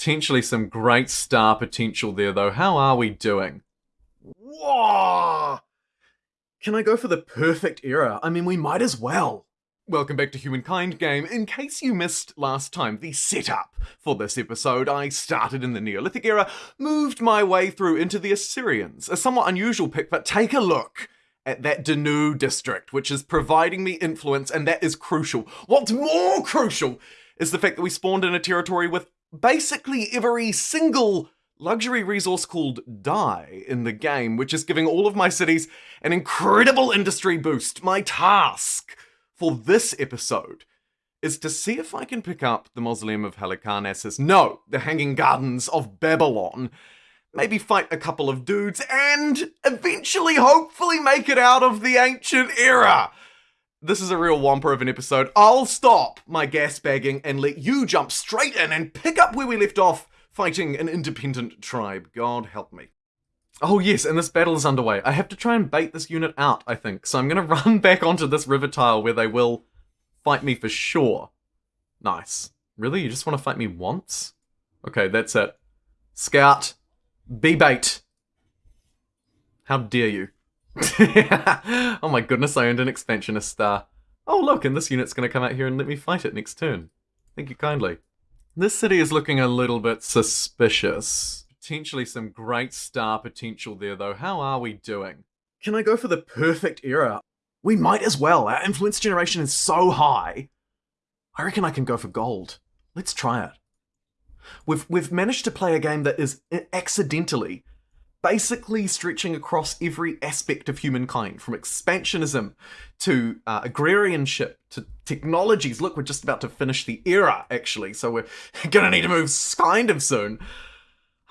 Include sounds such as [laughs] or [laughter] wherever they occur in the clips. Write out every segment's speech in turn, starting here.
Potentially some great star potential there, though. How are we doing? Whoa! Can I go for the perfect era? I mean, we might as well. Welcome back to Humankind Game. In case you missed last time, the setup for this episode, I started in the Neolithic era, moved my way through into the Assyrians. A somewhat unusual pick, but take a look at that Dannu district, which is providing me influence, and that is crucial. What's more crucial is the fact that we spawned in a territory with basically every single luxury resource called dye in the game, which is giving all of my cities an incredible industry boost. My task for this episode is to see if I can pick up the Mausoleum of Halicarnassus. No, the Hanging Gardens of Babylon. Maybe fight a couple of dudes and eventually, hopefully, make it out of the ancient era. This is a real whomper of an episode. I'll stop my gas bagging and let you jump straight in and pick up where we left off fighting an independent tribe. God help me. Oh yes, and this battle is underway. I have to try and bait this unit out, I think. So I'm gonna [laughs] run back onto this river tile where they will fight me for sure. Nice. Really? You just want to fight me once? Okay, that's it. Scout. Be bait. How dare you? [laughs] oh my goodness, I earned an expansionist star. Oh look, and this unit's gonna come out here and let me fight it next turn. Thank you kindly. This city is looking a little bit suspicious potentially some great star potential there, though. How are we doing? Can I go for the perfect era? We might as well. Our influence generation is so high. I reckon I can go for gold. Let's try it. We've, we've managed to play a game that is eh, accidentally basically stretching across every aspect of humankind, from expansionism to uh, agrarianship to technologies. Look, we're just about to finish the era, actually, so we're [laughs] gonna need to move kind of soon.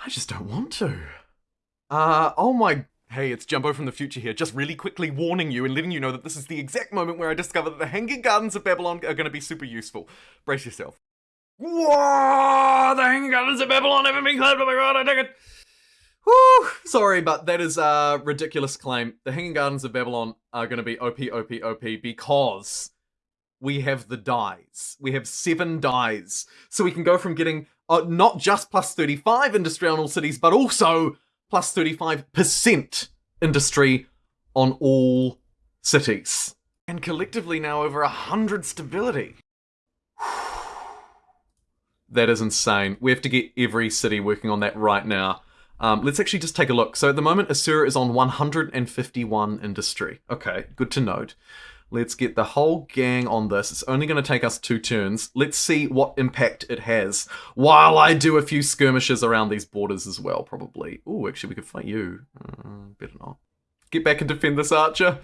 I just don't want to. Uh, oh my. Hey, it's Jumbo from the future here, just really quickly warning you and letting you know that this is the exact moment where I discover that the Hanging Gardens of Babylon are going to be super useful. Brace yourself. Whoa! The Hanging Gardens of Babylon haven't been claimed. Oh my god, I take it. Whew, sorry, but that is a ridiculous claim. The Hanging Gardens of Babylon are going to be OP, OP, OP because we have the dyes. We have seven dyes. So we can go from getting uh, not just plus 35 industry on all cities, but also plus 35% industry on all cities. And collectively now over 100 stability. that is insane. We have to get every city working on that right now. Um, let's actually just take a look. So at the moment, Asura is on 151 industry. Okay, good to note. Let's get the whole gang on this. It's only going to take us two turns. Let's see what impact it has while I do a few skirmishes around these borders as well, probably. Oh, actually, we could fight you. Uh, better not. Get back and defend this archer.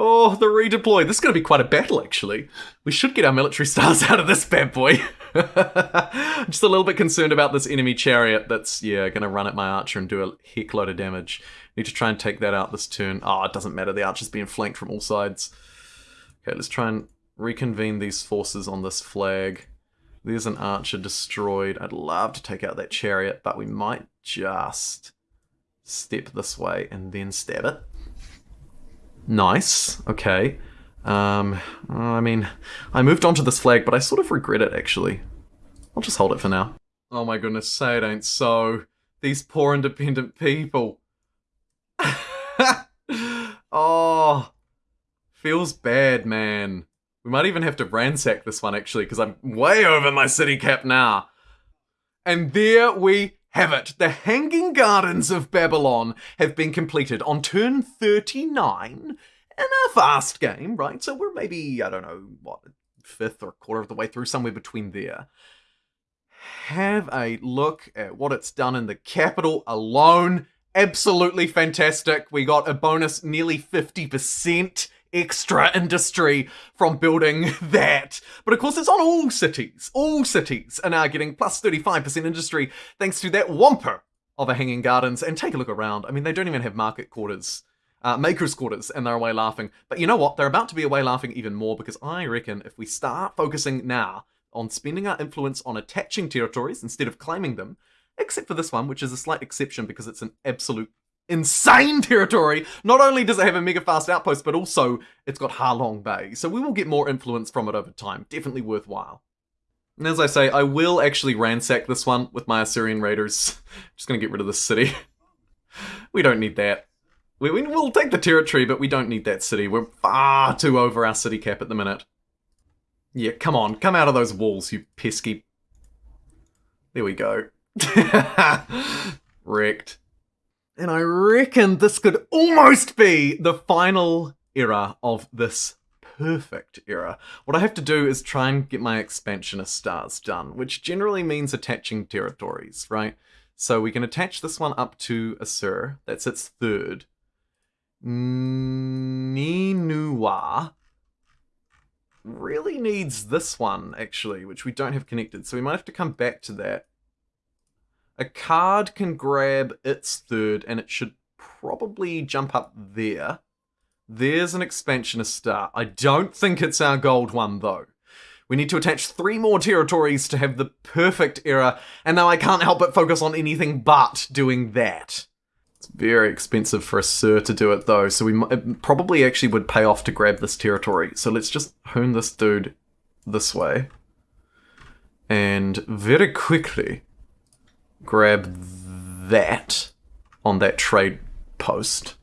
Oh, the redeploy. This is going to be quite a battle, actually. We should get our military [laughs] stars out of this bad boy. [laughs] Just a little bit concerned about this enemy chariot that's, yeah, going to run at my archer and do a heck load of damage. Need to try and take that out this turn. Oh, it doesn't matter. The archer's being flanked from all sides. Okay, let's try and reconvene these forces on this flag. There's an archer destroyed. I'd love to take out that chariot, but we might just step this way and then stab it. Nice. Okay. Um, I mean, I moved on to this flag, but I sort of regret it, actually. I'll just hold it for now. Oh my goodness, say it ain't so. These poor independent people. [laughs] oh, Feels bad, man. We might even have to ransack this one, actually, because I'm way over my city cap now. And there we have it. The Hanging Gardens of Babylon have been completed on turn 39 in a fast game, right? So we're maybe, I don't know, what, fifth or quarter of the way through, somewhere between there. Have a look at what it's done in the capital alone. Absolutely fantastic. We got a bonus nearly 50% extra industry from building [laughs] that. But of course, it's on all cities. All cities are now getting plus 35% industry thanks to that whomper of a Hanging Gardens. And take a look around. I mean, they don't even have market quarters. Uh, makers quarters and they're away laughing. But you know what? They're about to be away laughing even more because I reckon if we start focusing now on spending our influence on attaching territories instead of claiming them, except for this one, which is a slight exception because it's an absolute insane [laughs] territory. Not only does it have a mega fast outpost, but also it's got Ha Long Bay. So we will get more influence from it over time. Definitely worthwhile. And as I say, I will actually ransack this one with my Assyrian raiders. [laughs] Just gonna get rid of this city. [laughs] we don't need that. We, we, will take the territory, but we don't need that city. We're far too over our city cap at the minute. Yeah, come on. Come out of those walls, you pesky... There we go. Wrecked. And I reckon this could almost be the final era of this perfect era. What I have to do is try and get my expansionist stars done, which generally means attaching territories, right? So we can attach this one up to Assur. That's its third. Ninua really needs this one, actually, which we don't have connected. So we might have to come back to that. Akkad can grab its third, and it should probably jump up there. There's an expansionist star. I don't think it's our gold one, though. We need to attach three more territories to have the perfect era, and now I can't help but focus on anything but doing that. It's very expensive for Assur to do it, though, so we probably actually would pay off to grab this territory. So let's just hone this dude this way. And very quickly grab that on that trade post.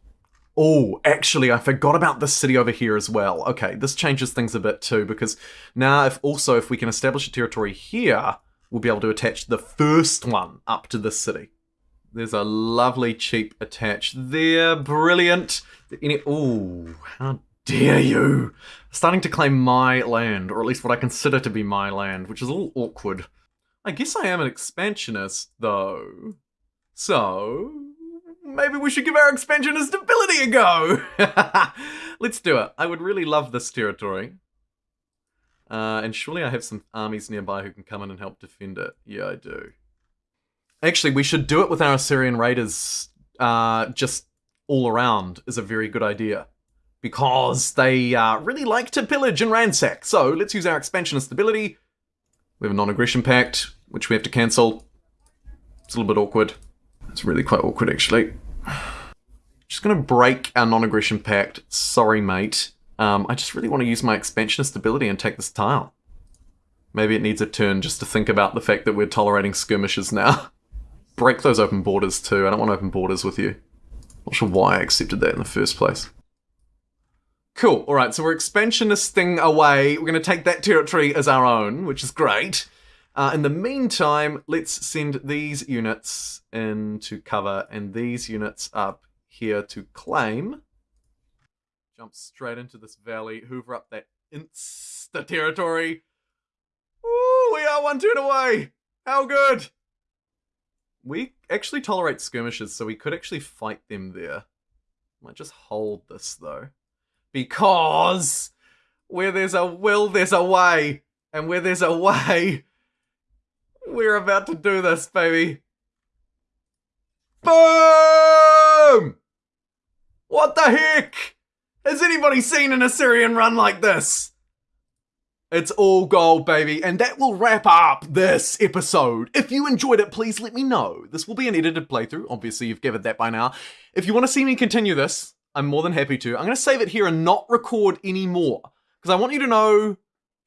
Oh, actually, I forgot about this city over here as well. Okay, this changes things a bit too, because now if also if we can establish a territory here, we'll be able to attach the first one up to this city. There's a lovely cheap attach there. Brilliant. Any oh, how dare you! Starting to claim my land, or at least what I consider to be my land, which is a little awkward. I guess I am an expansionist, though. So, maybe we should give our expansionist ability a go! [laughs] Let's do it. I would really love this territory. Uh, and surely I have some armies nearby who can come in and help defend it. Yeah, I do. Actually, we should do it with our Assyrian raiders uh, just all around is a very good idea. Because they uh, really like to pillage and ransack. So let's use our expansionist ability. We have a non-aggression pact, which we have to cancel. It's a little bit awkward. It's really quite awkward, actually. Just gonna break our non-aggression pact. Sorry, mate. Um, I just really want to use my expansionist ability and take this tile. Maybe it needs a turn just to think about the fact that we're tolerating skirmishes now. [laughs] Break those open borders too. I don't want open borders with you. Not sure why I accepted that in the first place. Cool. All right, so we're expansionisting away. We're going to take that territory as our own, which is great. Uh, in the meantime, let's send these units into cover and these units up here to claim. Jump straight into this valley, hoover up that insta territory. Ooh, we are one turn away. How good. We actually tolerate skirmishes, so we could actually fight them there. Might just hold this though. Because where there's a will, there's a way. And where there's a way, we're about to do this, baby. Boom! What the heck? Has anybody seen an Assyrian run like this? It's all gold, baby. And that will wrap up this episode. If you enjoyed it, please let me know. This will be an edited playthrough. Obviously, you've gathered that by now. If you want to see me continue this, I'm more than happy to. I'm going to save it here and not record any more. Because I want you to know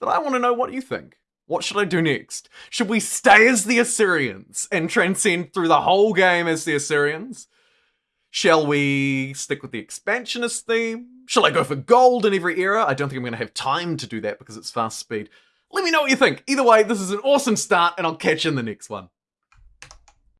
that I want to know what you think. What should I do next? Should we stay as the Assyrians and transcend through the whole game as the Assyrians? Shall we stick with the expansionist theme? Shall I go for gold in every era? I don't think I'm going to have time to do that because it's fast speed. Let me know what you think. Either way, this is an awesome start, and I'll catch you in the next one.